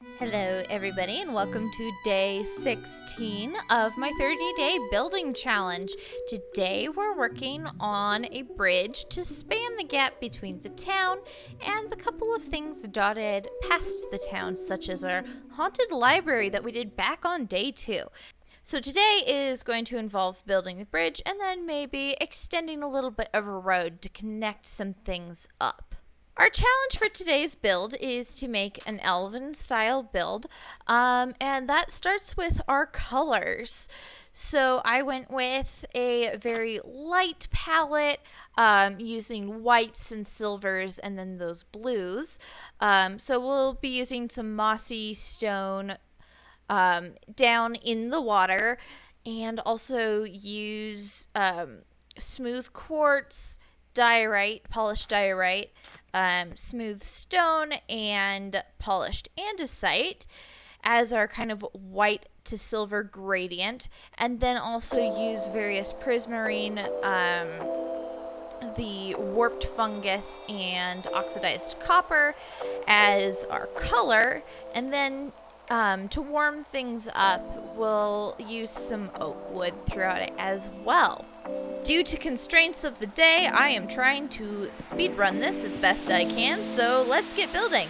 Hello, everybody, and welcome to day 16 of my 30 day building challenge. Today, we're working on a bridge to span the gap between the town and the couple of things dotted past the town, such as our haunted library that we did back on day two. So, today is going to involve building the bridge and then maybe extending a little bit of a road to connect some things up. Our challenge for today's build is to make an elven style build, um, and that starts with our colors. So I went with a very light palette um, using whites and silvers and then those blues. Um, so we'll be using some mossy stone um, down in the water and also use um, smooth quartz, diorite, polished diorite um, smooth stone and polished andesite as our kind of white to silver gradient, and then also use various prismarine, um, the warped fungus, and oxidized copper as our color, and then um, to warm things up, we'll use some oak wood throughout it as well. Due to constraints of the day, I am trying to speedrun this as best I can, so let's get building.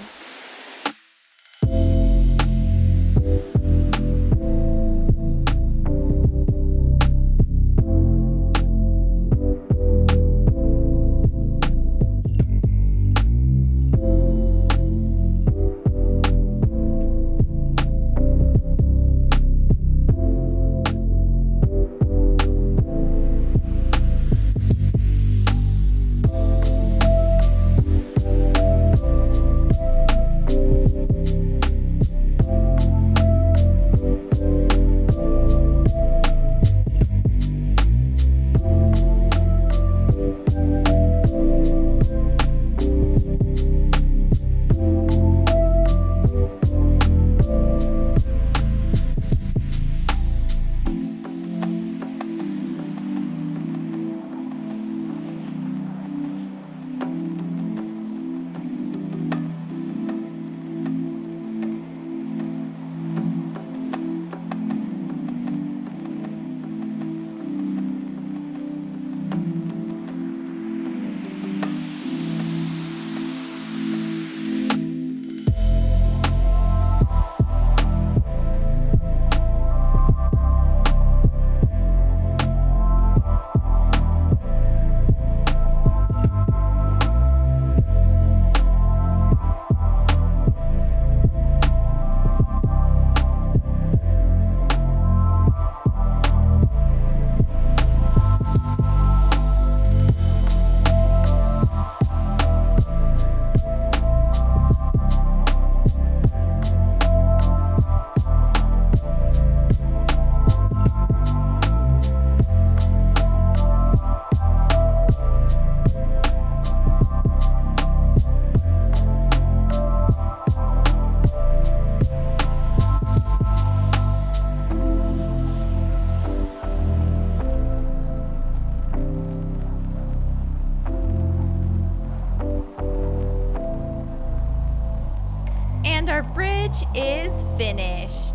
Bridge is finished.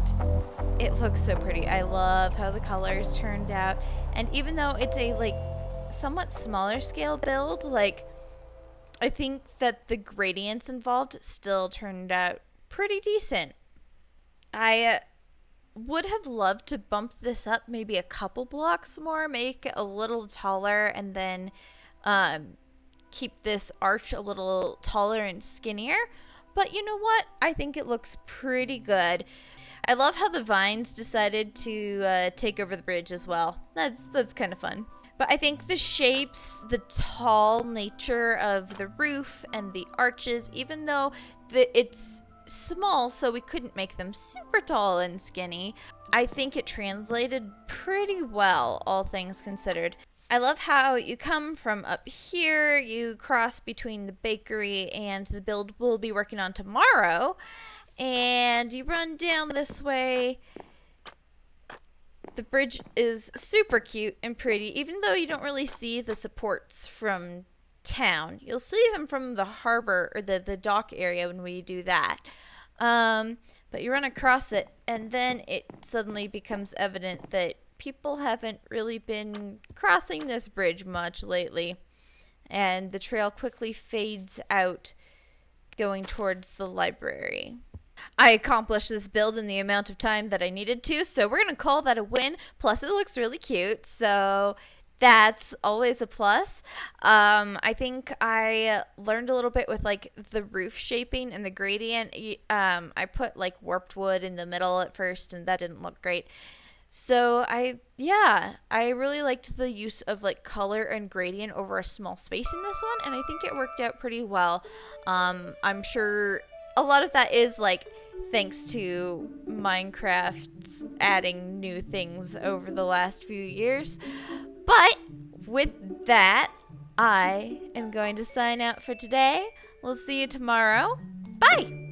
It looks so pretty. I love how the colors turned out. And even though it's a like somewhat smaller scale build, like I think that the gradients involved still turned out pretty decent. I uh, would have loved to bump this up maybe a couple blocks more, make it a little taller, and then um, keep this arch a little taller and skinnier. But you know what? I think it looks pretty good. I love how the vines decided to uh, take over the bridge as well. That's that's kind of fun. But I think the shapes, the tall nature of the roof and the arches, even though the, it's small, so we couldn't make them super tall and skinny, I think it translated pretty well, all things considered. I love how you come from up here, you cross between the bakery and the build we'll be working on tomorrow, and you run down this way. The bridge is super cute and pretty, even though you don't really see the supports from town. You'll see them from the harbor or the, the dock area when we do that. Um, but you run across it, and then it suddenly becomes evident that people haven't really been crossing this bridge much lately. And the trail quickly fades out, going towards the library. I accomplished this build in the amount of time that I needed to, so we're going to call that a win. Plus, it looks really cute, so that's always a plus. Um, I think I learned a little bit with like the roof shaping and the gradient. Um, I put like warped wood in the middle at first, and that didn't look great. So I, yeah, I really liked the use of like color and gradient over a small space in this one, and I think it worked out pretty well. Um, I'm sure a lot of that is like thanks to Minecraft's adding new things over the last few years. But with that, I am going to sign out for today. We'll see you tomorrow. Bye!